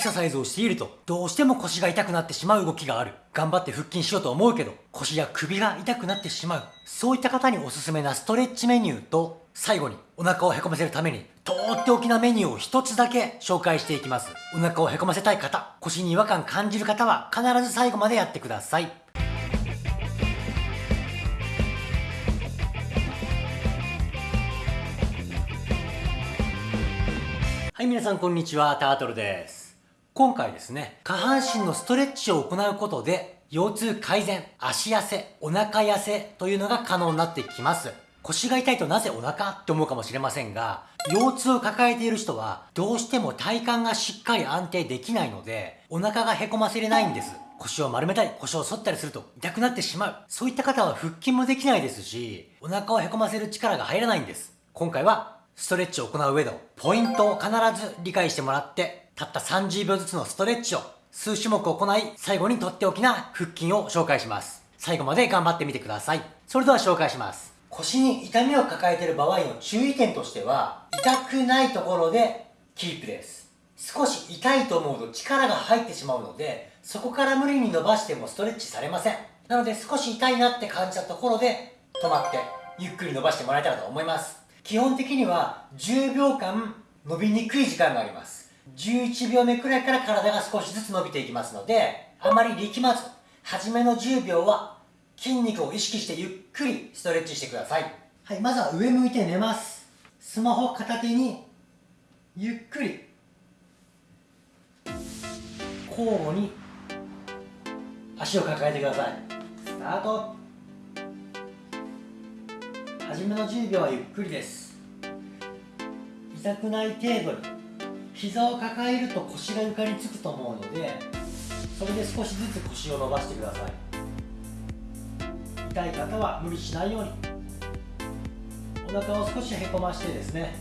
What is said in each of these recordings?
ササイズをしていると、どうしても腰が痛くなってしまう動きがある。頑張って腹筋しようと思うけど、腰や首が痛くなってしまう。そういった方におすすめなストレッチメニューと、最後にお腹をへこませるために、とっておきなメニューを一つだけ紹介していきます。お腹をへこませたい方、腰に違和感感じる方は必ず最後までやってください。はい、皆さんこんにちは、タートルです。今回ですね、下半身のストレッチを行うことで、腰痛改善、足痩せ、お腹痩せというのが可能になってきます。腰が痛いとなぜお腹って思うかもしれませんが、腰痛を抱えている人は、どうしても体幹がしっかり安定できないので、お腹がへこませれないんです。腰を丸めたり、腰を反ったりすると痛くなってしまう。そういった方は腹筋もできないですし、お腹をへこませる力が入らないんです。今回はストレッチを行う上のポイントを必ず理解してもらって、たった30秒ずつのストレッチを数種目行い、最後にとっておきな腹筋を紹介します。最後まで頑張ってみてください。それでは紹介します。腰に痛みを抱えている場合の注意点としては、痛くないところでキープです。少し痛いと思うと力が入ってしまうので、そこから無理に伸ばしてもストレッチされません。なので少し痛いなって感じたところで止まってゆっくり伸ばしてもらえたらと思います。基本的には10秒間伸びにくい時間があります。11秒目くらいから体が少しずつ伸びていきますので、あまり力まず、初めの10秒は筋肉を意識してゆっくりストレッチしてください。はい、まずは上向いて寝ます。スマホ片手にゆっくり交互に足を抱えてください。スタート初めの10秒はゆっくりです痛くない程度に膝を抱えると腰が床につくと思うのでそれで少しずつ腰を伸ばしてください。痛い方は無理しないように。お腹を少しへこましてですね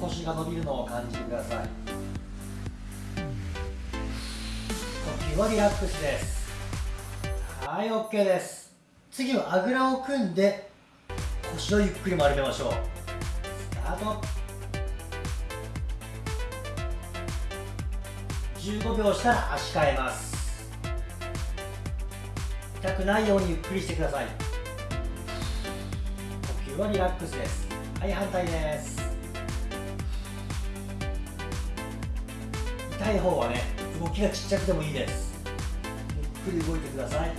腰が伸びるのを感じてください。呼吸はリラックスです。はい OK です。次はあぐらを組んで腰をゆっくり丸めましょう。スタート。15秒したら足変えます。痛くないようにゆっくりしてください。呼吸はリラックスです。はい反対です。痛い方はね動きがちっちゃくてもいいです。ゆっくり動いてください。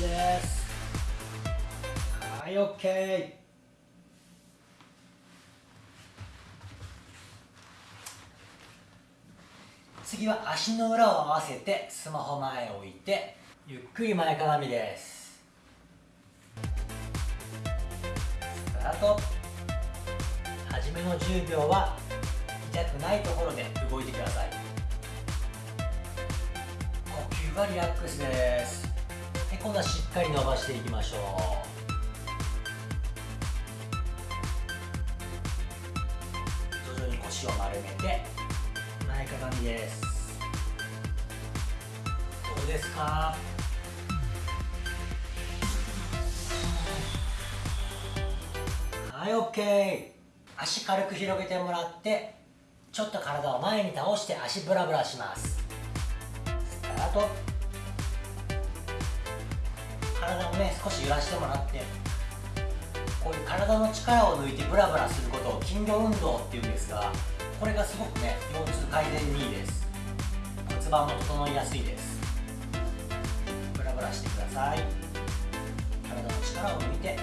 です。はい OK 次は足の裏を合わせてスマホ前を置いてゆっくり前かがみです。スタート。初めの10秒は痛くないところで動いてください。呼吸はリラックスです。で今度はしっかり伸ばしていきましょう。徐々に腰を丸めて前かがみです。うですか？はい OK 足軽く広げてもらってちょっと体を前に倒して足ブラブラします。スタート。体をね少し揺らしてもらってこういう体の力を抜いてブラブラすることを筋力運動っていうんですがこれがすごくね腰痛改善にいいです。骨盤も整いやすいです。さい。体の力を抜いて。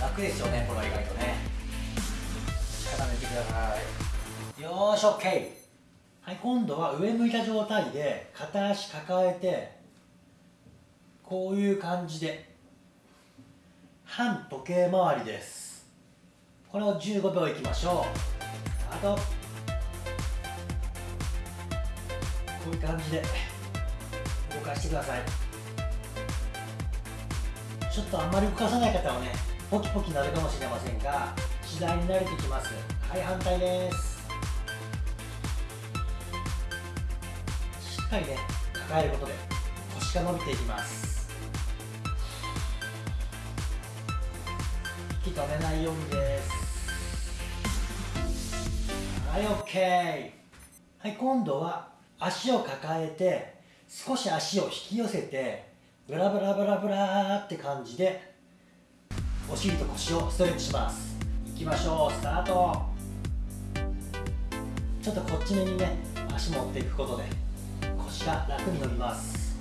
楽ですよねこれは意外とね。力抜いてください。よーし OK はい、今度は上向いた状態で片足抱えてこういう感じで。反時計回りです。これを15秒いきましょう。あとこういう感じで動かしてください。ちょっとあんまり動かさない方はねポキポキなるかもしれませんが次第に慣れてきます。はい反対です。しっかりね抱えることで腰が伸びていきます。息止めないようにです。はい OK はい今度は足を抱えて少し足を引き寄せてブラブラブラブラって感じでお尻と腰をストレッチします。いきましょう。スタート。ちょっとこっち目にね足持っていくことで腰が楽に伸びます。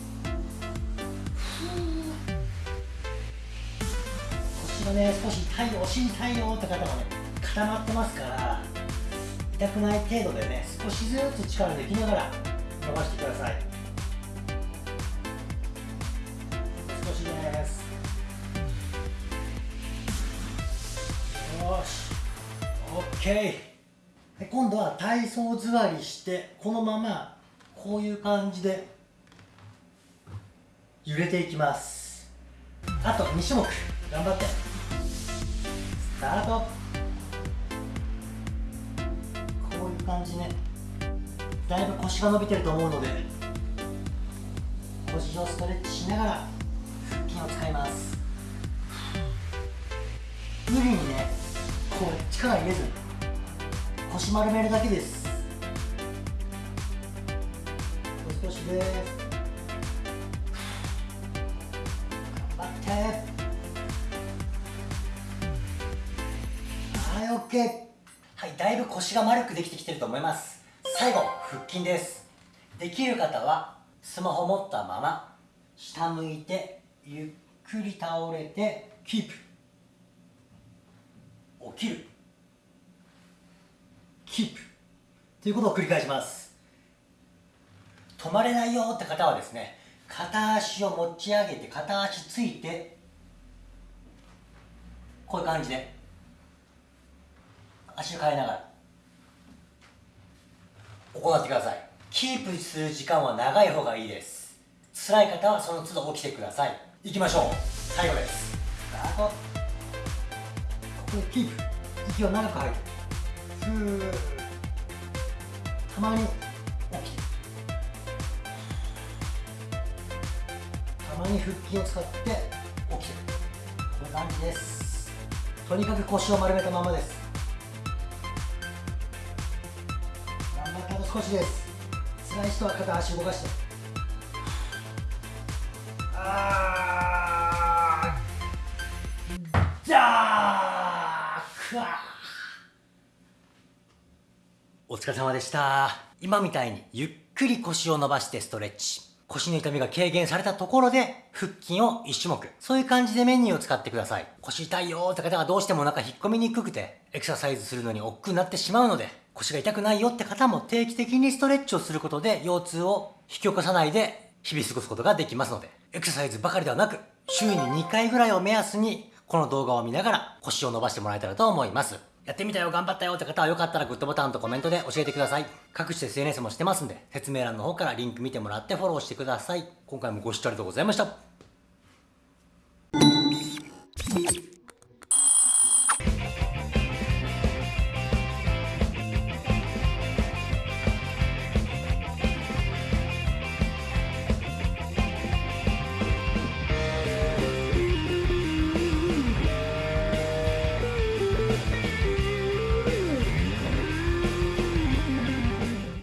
腰がね少し痛いお尻痛いよって方もね固まってますから痛くない程度でね少しずつ力抜きながら伸ばしてください。少しです。よし。OK 今度は体操座りしてこのままこういう感じで揺れていきます。あと2種目。頑張って。スタート。感じね。だいぶ腰が伸びてると思うので腰をストレッチしながら腹筋を使います。無理にねこう力入れず腰丸めるだけです。少しです。頑張って。はい OK はいだいぶ腰が丸くできてきてると思います。最後腹筋です。できる方はスマホ持ったまま下向いてゆっくり倒れてキープ。起きる。キープ。ということを繰り返します。止まれないよって方はですね片足を持ち上げて片足ついてこういう感じで足を変えながら。行ってください。キープする時間は長い方がいいです。辛い方はその都度起きてください。いきましょう。最後です。スタートここでキープ。息を長く吐いてふー。たまに起きてたまに腹筋を使って起きてこういう感じです。とにかく腰を丸めたままです。少しです。辛い人は片足動かして。あー。じゃーお疲れ様でした。今みたいにゆっくり腰を伸ばしてストレッチ。腰の痛みが軽減されたところで腹筋を1種目。そういう感じでメニューを使ってください。腰痛いよーって方がどうしてもお腹引っ込みにくくてエクササイズするのに億劫になってしまうので腰が痛くないよって方も定期的にストレッチをすることで腰痛を引き起こさないで日々過ごすことができますのでエクササイズばかりではなく週に2回ぐらいを目安にこの動画を見ながら腰を伸ばしてもらえたらと思います。やってみたよ頑張ったよって方はよかったらグッドボタンとコメントで教えてください。各種 SNS もしてますんで説明欄の方からリンク見てもらってフォローしてください。今回もご視聴ありがとうございました。